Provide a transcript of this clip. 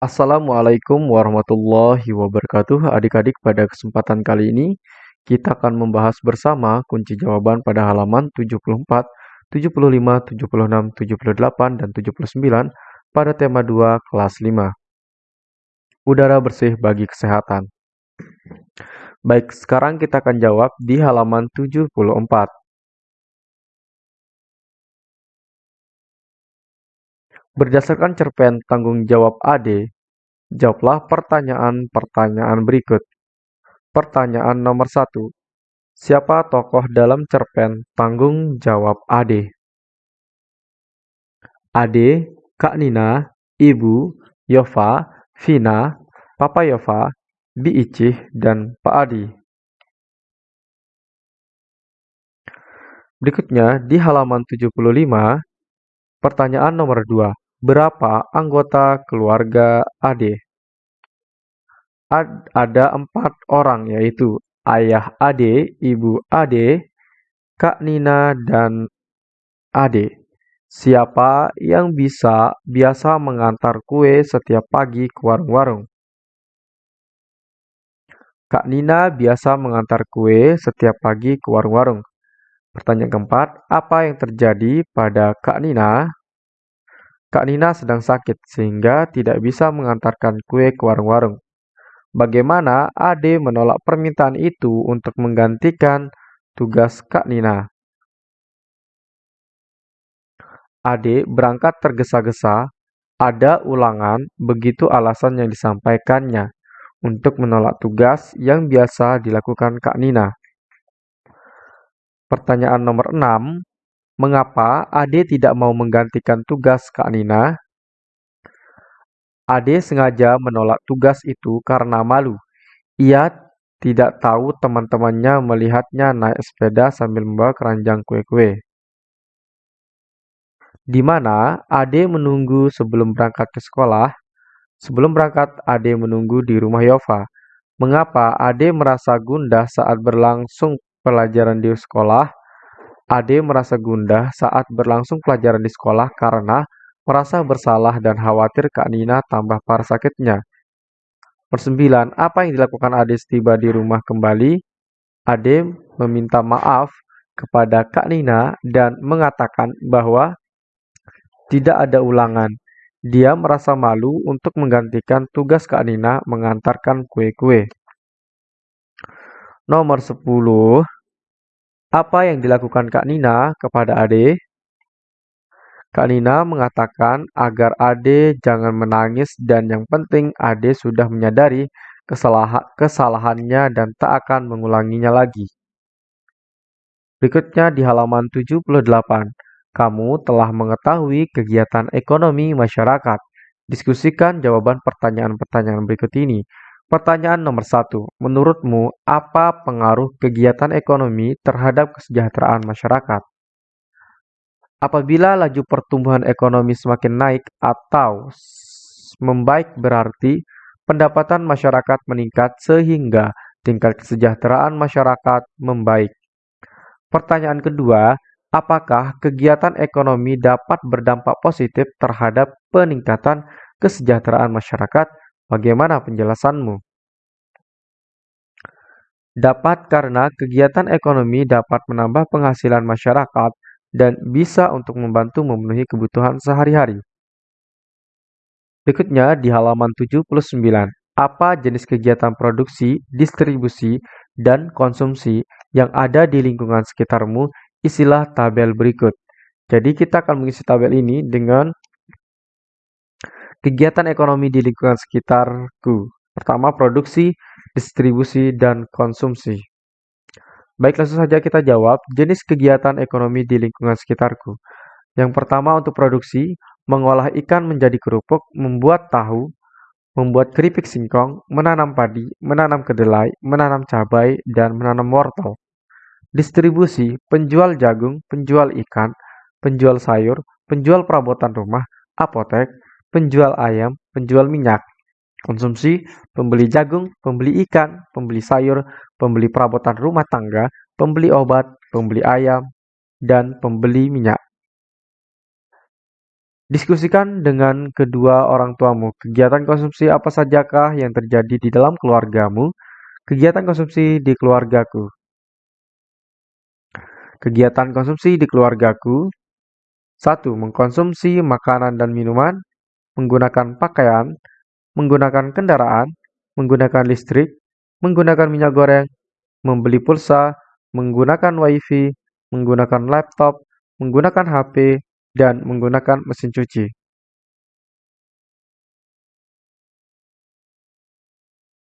Assalamualaikum warahmatullahi wabarakatuh. Adik-adik, pada kesempatan kali ini kita akan membahas bersama kunci jawaban pada halaman 74, 75, 76, 78, dan 79 pada tema 2 kelas 5. Udara bersih bagi kesehatan. Baik, sekarang kita akan jawab di halaman 74. Berdasarkan cerpen tanggung jawab AD, jawablah pertanyaan-pertanyaan berikut. Pertanyaan nomor satu. Siapa tokoh dalam cerpen tanggung jawab AD? Ade, Kak Nina, Ibu, Yova, Vina, Papa Yova, Bi Icih, dan Pak Adi. Berikutnya di halaman 75, pertanyaan nomor 2. Berapa anggota keluarga Ade? Ad, ada empat orang yaitu ayah Ade, ibu Ade, Kak Nina, dan Ade. Siapa yang bisa biasa mengantar kue setiap pagi ke warung-warung? Kak Nina biasa mengantar kue setiap pagi ke warung-warung. Pertanyaan keempat, apa yang terjadi pada Kak Nina Kak Nina sedang sakit sehingga tidak bisa mengantarkan kue ke warung-warung. Bagaimana Ade menolak permintaan itu untuk menggantikan tugas Kak Nina? Ade berangkat tergesa-gesa, ada ulangan begitu alasan yang disampaikannya untuk menolak tugas yang biasa dilakukan Kak Nina. Pertanyaan nomor 6, Mengapa Ade tidak mau menggantikan tugas Kak Nina? Ade sengaja menolak tugas itu karena malu. Ia tidak tahu teman-temannya melihatnya naik sepeda sambil membawa keranjang kue-kue. Di mana Ade menunggu sebelum berangkat ke sekolah? Sebelum berangkat, Ade menunggu di rumah Yova. Mengapa Ade merasa gundah saat berlangsung pelajaran di sekolah? Ade merasa gundah saat berlangsung pelajaran di sekolah karena merasa bersalah dan khawatir Kak Nina tambah parah sakitnya. Persembilan, apa yang dilakukan Ade setiba di rumah kembali? Ade meminta maaf kepada Kak Nina dan mengatakan bahwa tidak ada ulangan. Dia merasa malu untuk menggantikan tugas Kak Nina mengantarkan kue-kue. Nomor 10. Apa yang dilakukan Kak Nina kepada Ade? Kak Nina mengatakan agar Ade jangan menangis dan yang penting Ade sudah menyadari kesalahan kesalahannya dan tak akan mengulanginya lagi. Berikutnya di halaman 78, kamu telah mengetahui kegiatan ekonomi masyarakat. Diskusikan jawaban pertanyaan-pertanyaan berikut ini. Pertanyaan nomor satu, menurutmu apa pengaruh kegiatan ekonomi terhadap kesejahteraan masyarakat? Apabila laju pertumbuhan ekonomi semakin naik atau membaik berarti pendapatan masyarakat meningkat sehingga tingkat kesejahteraan masyarakat membaik. Pertanyaan kedua, apakah kegiatan ekonomi dapat berdampak positif terhadap peningkatan kesejahteraan masyarakat Bagaimana penjelasanmu? Dapat karena kegiatan ekonomi dapat menambah penghasilan masyarakat dan bisa untuk membantu memenuhi kebutuhan sehari-hari. Berikutnya di halaman 79, apa jenis kegiatan produksi, distribusi, dan konsumsi yang ada di lingkungan sekitarmu? Isilah tabel berikut. Jadi kita akan mengisi tabel ini dengan Kegiatan ekonomi di lingkungan sekitarku. Pertama, produksi, distribusi, dan konsumsi. Baik, langsung saja kita jawab jenis kegiatan ekonomi di lingkungan sekitarku. Yang pertama untuk produksi, mengolah ikan menjadi kerupuk, membuat tahu, membuat keripik singkong, menanam padi, menanam kedelai, menanam cabai, dan menanam wortel. Distribusi, penjual jagung, penjual ikan, penjual sayur, penjual perabotan rumah, apotek, penjual ayam, penjual minyak. Konsumsi, pembeli jagung, pembeli ikan, pembeli sayur, pembeli perabotan rumah tangga, pembeli obat, pembeli ayam, dan pembeli minyak. Diskusikan dengan kedua orang tuamu, kegiatan konsumsi apa sajakah yang terjadi di dalam keluargamu? Kegiatan konsumsi di keluargaku. Kegiatan konsumsi di keluargaku 1. Mengkonsumsi makanan dan minuman, menggunakan pakaian, menggunakan kendaraan, menggunakan listrik, menggunakan minyak goreng, membeli pulsa, menggunakan wifi, menggunakan laptop, menggunakan HP, dan menggunakan mesin cuci.